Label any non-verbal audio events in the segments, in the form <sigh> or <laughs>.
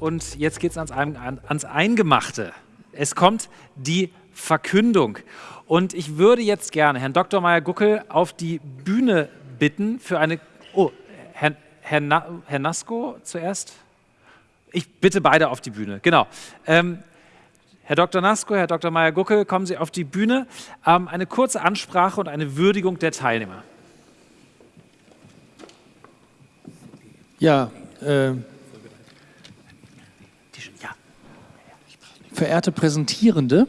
Und jetzt geht es ans, ans Eingemachte. Es kommt die Verkündung. Und ich würde jetzt gerne Herrn Dr. Meyer-Guckel auf die Bühne bitten für eine... Oh, Herr, Herr, Na, Herr Nasko zuerst? Ich bitte beide auf die Bühne, genau. Ähm, Herr Dr. Nasko, Herr Dr. Meyer-Guckel, kommen Sie auf die Bühne. Ähm, eine kurze Ansprache und eine Würdigung der Teilnehmer. Ja, äh, verehrte Präsentierende,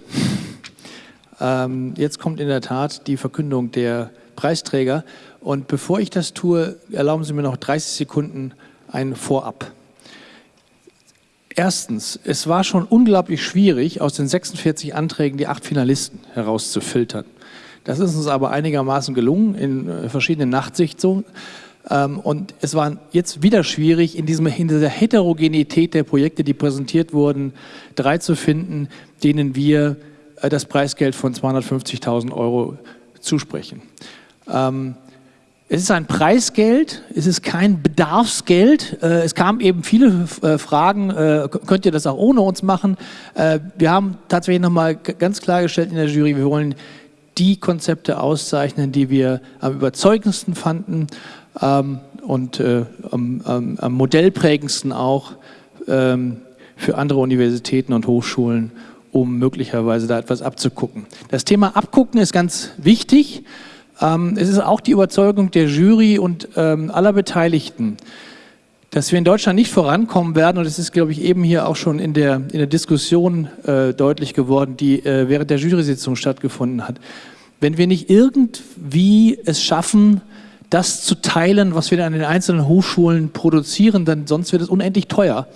ähm, jetzt kommt in der Tat die Verkündung der Preisträger. Und bevor ich das tue, erlauben Sie mir noch 30 Sekunden ein Vorab. Erstens, es war schon unglaublich schwierig, aus den 46 Anträgen die acht Finalisten herauszufiltern. Das ist uns aber einigermaßen gelungen in äh, verschiedenen Nachtsichtungen. Ähm, und es war jetzt wieder schwierig, in, diesem, in dieser Heterogenität der Projekte, die präsentiert wurden, drei zu finden, denen wir äh, das Preisgeld von 250.000 Euro zusprechen. Es ist ein Preisgeld, es ist kein Bedarfsgeld. Äh, es kamen eben viele äh, Fragen, könnt ihr das auch ohne uns machen? Wir haben tatsächlich nochmal ganz klargestellt in der Jury, wir wollen die Konzepte auszeichnen, die wir am überzeugendsten fanden ähm, und am, am modellprägendsten auch ähm, für andere Universitäten und Hochschulen um möglicherweise da etwas abzugucken. Das Thema Abgucken ist ganz wichtig. Ähm, es ist auch die Überzeugung der Jury und ähm, aller Beteiligten, dass wir in Deutschland nicht vorankommen werden, und es ist, glaube ich, eben hier auch schon in der, in der Diskussion äh, deutlich geworden, die äh, während der Jury-Sitzung stattgefunden hat, wenn wir nicht irgendwie es schaffen, das zu teilen, was wir an den einzelnen Hochschulen produzieren, dann sonst wird es unendlich teuer.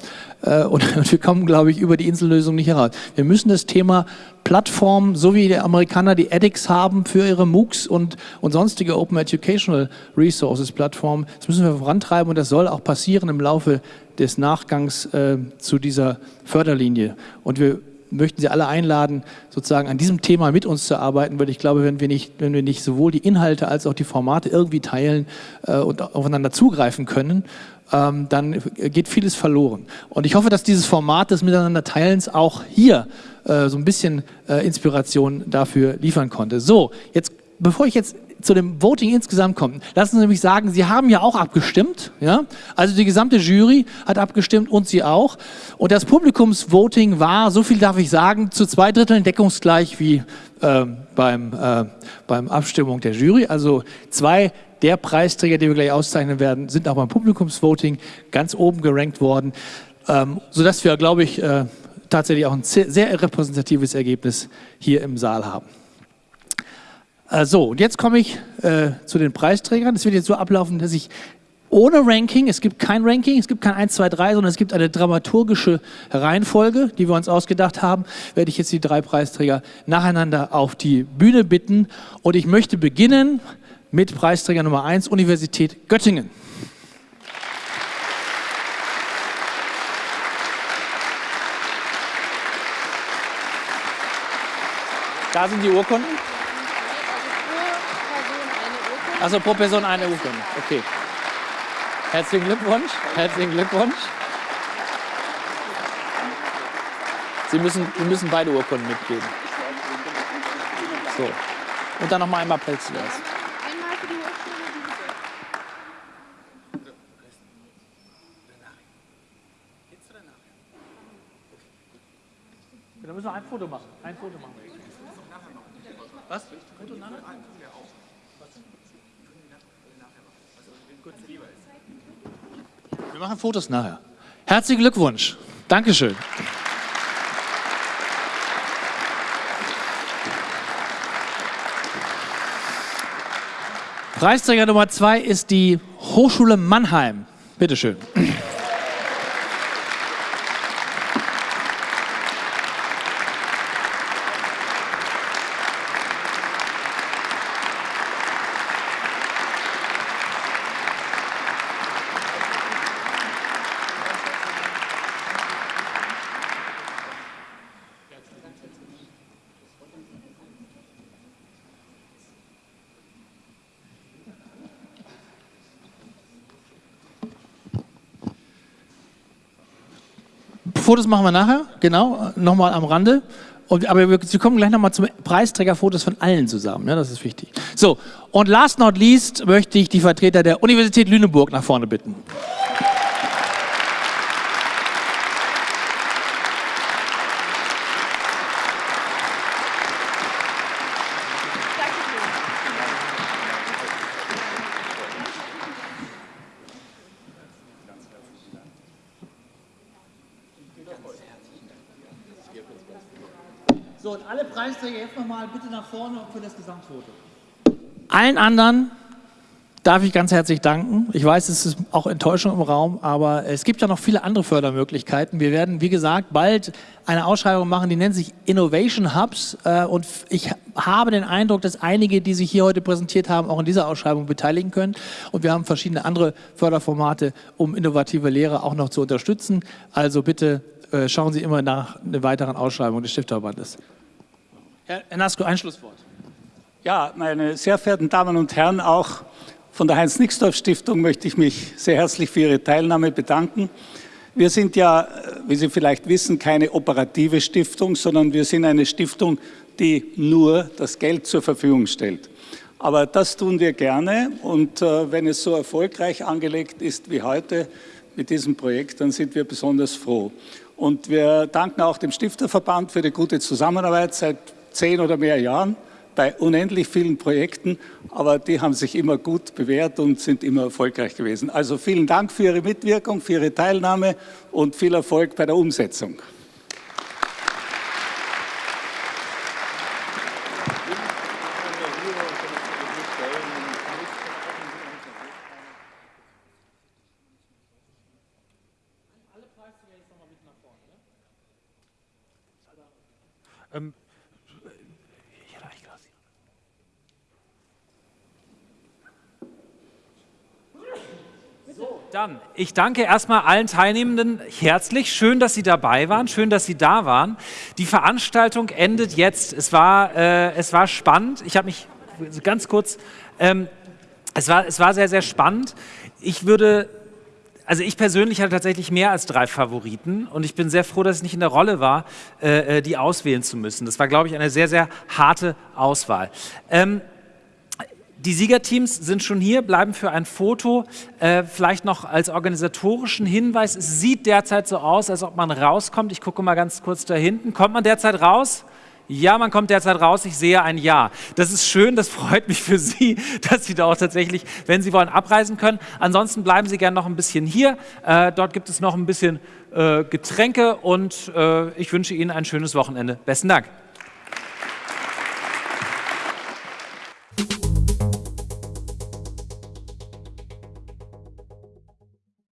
Äh, und <laughs> wir kommen, glaube ich, über die Insellösung nicht heraus. Wir müssen das Thema Plattform, so wie die Amerikaner die edX haben für ihre MOOCs und, und sonstige Open Educational Resources Plattformen, das müssen wir vorantreiben und das soll auch passieren im Laufe des Nachgangs äh, zu dieser Förderlinie. Und wir möchten Sie alle einladen, sozusagen an diesem Thema mit uns zu arbeiten, weil ich glaube, wenn wir nicht, wenn wir nicht sowohl die Inhalte als auch die Formate irgendwie teilen äh, und aufeinander zugreifen können, ähm, dann geht vieles verloren. Und ich hoffe, dass dieses Format des Miteinanderteilens auch hier äh, so ein bisschen äh, Inspiration dafür liefern konnte. So, jetzt, bevor ich jetzt zu dem Voting insgesamt kommen. Lassen Sie nämlich sagen, Sie haben ja auch abgestimmt. Ja? Also die gesamte Jury hat abgestimmt und Sie auch. Und das Publikumsvoting war, so viel darf ich sagen, zu zwei Dritteln deckungsgleich wie äh, beim, äh, beim Abstimmung der Jury. Also zwei der Preisträger, die wir gleich auszeichnen werden, sind auch beim Publikumsvoting ganz oben gerankt worden. Ähm, sodass wir, glaube ich, äh, tatsächlich auch ein sehr repräsentatives Ergebnis hier im Saal haben. Äh, so, und jetzt komme ich äh, zu den Preisträgern. Es wird jetzt so ablaufen, dass ich ohne Ranking, es gibt kein Ranking, es gibt kein 1, 2, 3, sondern es gibt eine dramaturgische Reihenfolge, die wir uns ausgedacht haben, werde ich jetzt die drei Preisträger nacheinander auf die Bühne bitten. Und ich möchte beginnen mit Preisträger Nummer 1, Universität Göttingen. Da sind die Urkunden. Also pro Person eine Urkunde. Okay. Herzlichen Glückwunsch. Herzlichen Glückwunsch. Sie müssen, Sie müssen beide Urkunden mitgeben. So. Und dann nochmal einmal die Dann müssen wir ein Foto machen. Ein Foto machen. Was? Foto nachher? Wir machen Fotos nachher. Herzlichen Glückwunsch. Dankeschön. Preisträger Nummer zwei ist die Hochschule Mannheim. Bitte schön. Fotos machen wir nachher, genau, nochmal am Rande. Und, aber wir, Sie kommen gleich nochmal zum Preisträgerfotos von allen zusammen, ja, das ist wichtig. So, und last not least möchte ich die Vertreter der Universität Lüneburg nach vorne bitten. So, und alle Preisträger jetzt nochmal bitte nach vorne für das Gesamtfoto. Allen anderen darf ich ganz herzlich danken. Ich weiß, es ist auch Enttäuschung im Raum, aber es gibt ja noch viele andere Fördermöglichkeiten. Wir werden, wie gesagt, bald eine Ausschreibung machen, die nennt sich Innovation Hubs. Äh, und ich habe den Eindruck, dass einige, die sich hier heute präsentiert haben, auch in dieser Ausschreibung beteiligen können. Und wir haben verschiedene andere Förderformate, um innovative Lehre auch noch zu unterstützen. Also bitte äh, schauen Sie immer nach einer weiteren Ausschreibung des Stifterverbandes. Herr Nasko, ein Schlusswort. Ja, meine sehr verehrten Damen und Herren, auch von der Heinz-Nixdorf-Stiftung möchte ich mich sehr herzlich für Ihre Teilnahme bedanken. Wir sind ja, wie Sie vielleicht wissen, keine operative Stiftung, sondern wir sind eine Stiftung, die nur das Geld zur Verfügung stellt. Aber das tun wir gerne und äh, wenn es so erfolgreich angelegt ist wie heute mit diesem Projekt, dann sind wir besonders froh. Und wir danken auch dem Stifterverband für die gute Zusammenarbeit seit zehn oder mehr Jahren bei unendlich vielen Projekten, aber die haben sich immer gut bewährt und sind immer erfolgreich gewesen. Also vielen Dank für Ihre Mitwirkung, für Ihre Teilnahme und viel Erfolg bei der Umsetzung. Ähm, Dann, ich danke erstmal allen Teilnehmenden herzlich. Schön, dass Sie dabei waren, schön, dass Sie da waren. Die Veranstaltung endet jetzt. Es war, äh, es war spannend. Ich habe mich ganz kurz, ähm, es, war, es war sehr, sehr spannend. Ich würde also ich persönlich hatte tatsächlich mehr als drei Favoriten und ich bin sehr froh, dass ich nicht in der Rolle war, äh, äh die auswählen zu müssen. Das war, glaube ich, eine sehr, sehr harte Auswahl. Ähm, die Siegerteams sind schon hier, bleiben für ein Foto. Äh, vielleicht noch als organisatorischen Hinweis, es sieht derzeit so aus, als ob man rauskommt. Ich gucke mal ganz kurz da hinten. Kommt man derzeit raus? Ja, man kommt derzeit raus, ich sehe ein Ja. Das ist schön, das freut mich für Sie, <laughs> dass Sie da auch tatsächlich, wenn Sie wollen, abreisen können. Ansonsten bleiben Sie gerne noch ein bisschen hier. Äh, dort gibt es noch ein bisschen äh, Getränke und äh, ich wünsche Ihnen ein schönes Wochenende. Besten Dank.